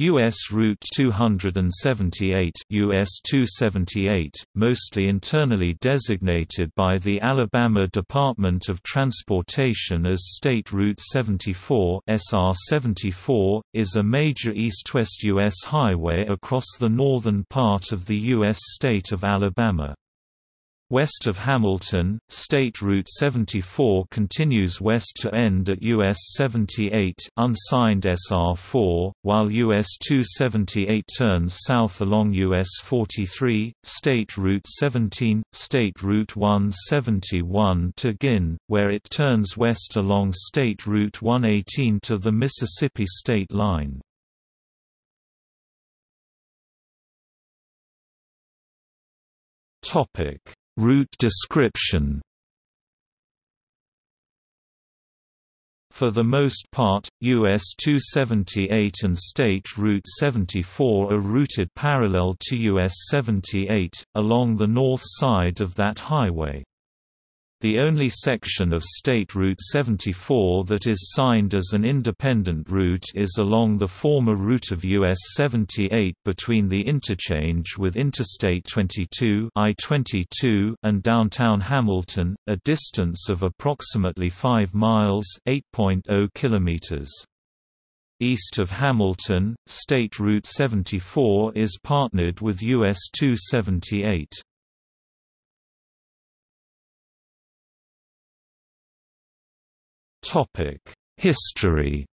U.S. Route 278 US 278, mostly internally designated by the Alabama Department of Transportation as State Route 74 SR 74, is a major east-west U.S. highway across the northern part of the U.S. state of Alabama. West of Hamilton, State Route 74 continues west to end at US 78 unsigned SR4, while US 278 turns south along US 43, State Route 17, State Route 171 to Guin, where it turns west along State Route 118 to the Mississippi state line. Topic Route description For the most part, US 278 and State Route 74 are routed parallel to US 78, along the north side of that highway. The only section of State Route 74 that is signed as an independent route is along the former route of US 78 between the interchange with Interstate 22 I-22 and downtown Hamilton, a distance of approximately 5 miles 8.0 kilometers. East of Hamilton, State Route 74 is partnered with US 278. History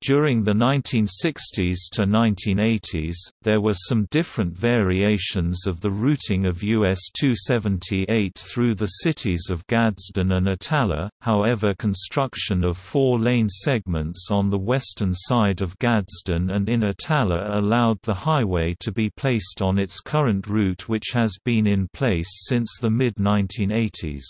During the 1960s to 1980s, there were some different variations of the routing of US 278 through the cities of Gadsden and Attalla, however construction of four-lane segments on the western side of Gadsden and in Attalla allowed the highway to be placed on its current route which has been in place since the mid-1980s.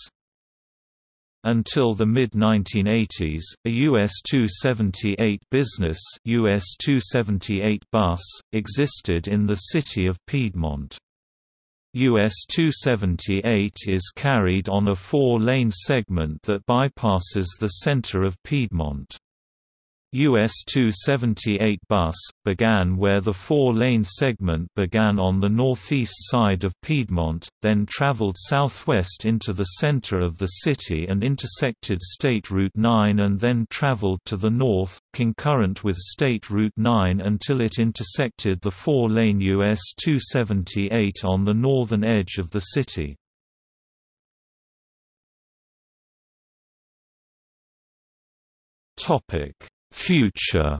Until the mid-1980s, a US 278 business US 278 bus, existed in the city of Piedmont. US 278 is carried on a four-lane segment that bypasses the center of Piedmont. US 278 bus, began where the four-lane segment began on the northeast side of Piedmont, then traveled southwest into the center of the city and intersected State Route 9 and then traveled to the north, concurrent with State Route 9 until it intersected the four-lane US 278 on the northern edge of the city. Topic Future.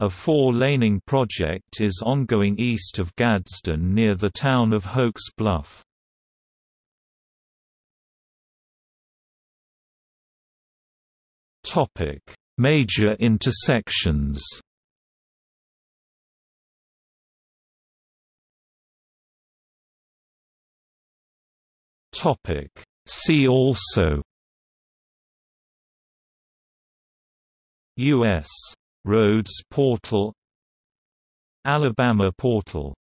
A four-laning project is ongoing east of Gadsden near the town of Hokes Bluff. Topic. Major intersections Topic. See also U.S. Roads Portal Alabama Portal